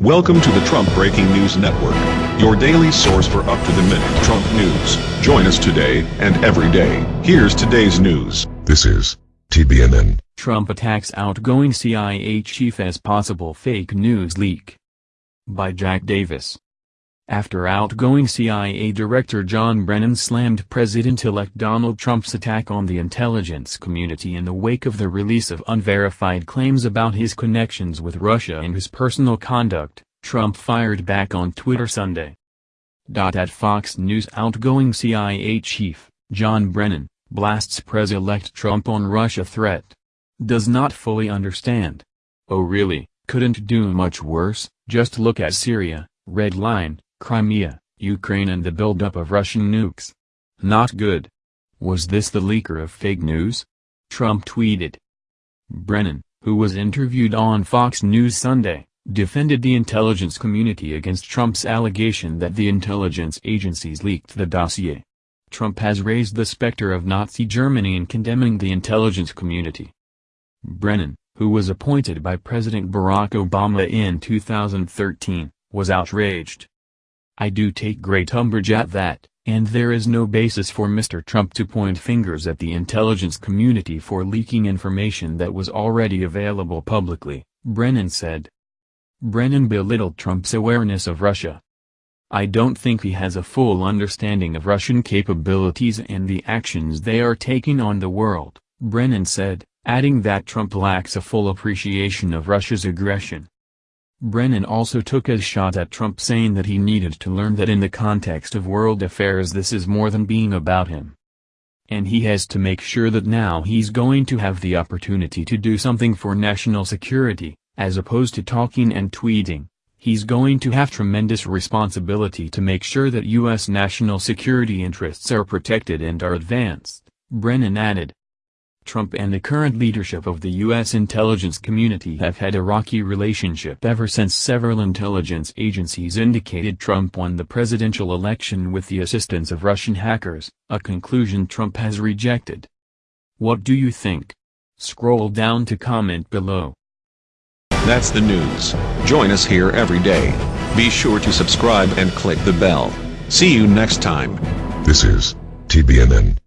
Welcome to the Trump Breaking News Network, your daily source for up-to-the-minute Trump news. Join us today and every day. Here's today's news. This is TBNN. Trump attacks outgoing CIA chief as possible fake news leak. By Jack Davis. After outgoing CIA Director John Brennan slammed President-elect Donald Trump's attack on the intelligence community in the wake of the release of unverified claims about his connections with Russia and his personal conduct, Trump fired back on Twitter Sunday. At Fox News outgoing CIA chief, John Brennan, blasts Pres-elect Trump on Russia threat does not fully understand. Oh really, couldn't do much worse, just look at Syria, Red Line, Crimea, Ukraine and the buildup of Russian nukes. Not good. Was this the leaker of fake news? Trump tweeted. Brennan, who was interviewed on Fox News Sunday, defended the intelligence community against Trump's allegation that the intelligence agencies leaked the dossier. Trump has raised the specter of Nazi Germany in condemning the intelligence community. Brennan, who was appointed by President Barack Obama in 2013, was outraged. I do take great umbrage at that, and there is no basis for Mr. Trump to point fingers at the intelligence community for leaking information that was already available publicly, Brennan said. Brennan belittled Trump's awareness of Russia. I don't think he has a full understanding of Russian capabilities and the actions they are taking on the world, Brennan said adding that Trump lacks a full appreciation of Russia's aggression. Brennan also took a shot at Trump saying that he needed to learn that in the context of world affairs this is more than being about him. And he has to make sure that now he's going to have the opportunity to do something for national security, as opposed to talking and tweeting, he's going to have tremendous responsibility to make sure that U.S. national security interests are protected and are advanced, Brennan added. Trump and the current leadership of the U.S. intelligence community have had a rocky relationship ever since several intelligence agencies indicated Trump won the presidential election with the assistance of Russian hackers, a conclusion Trump has rejected. What do you think? Scroll down to comment below. That's the news. Join us here every day. Be sure to subscribe and click the bell. See you next time. This is TBNN.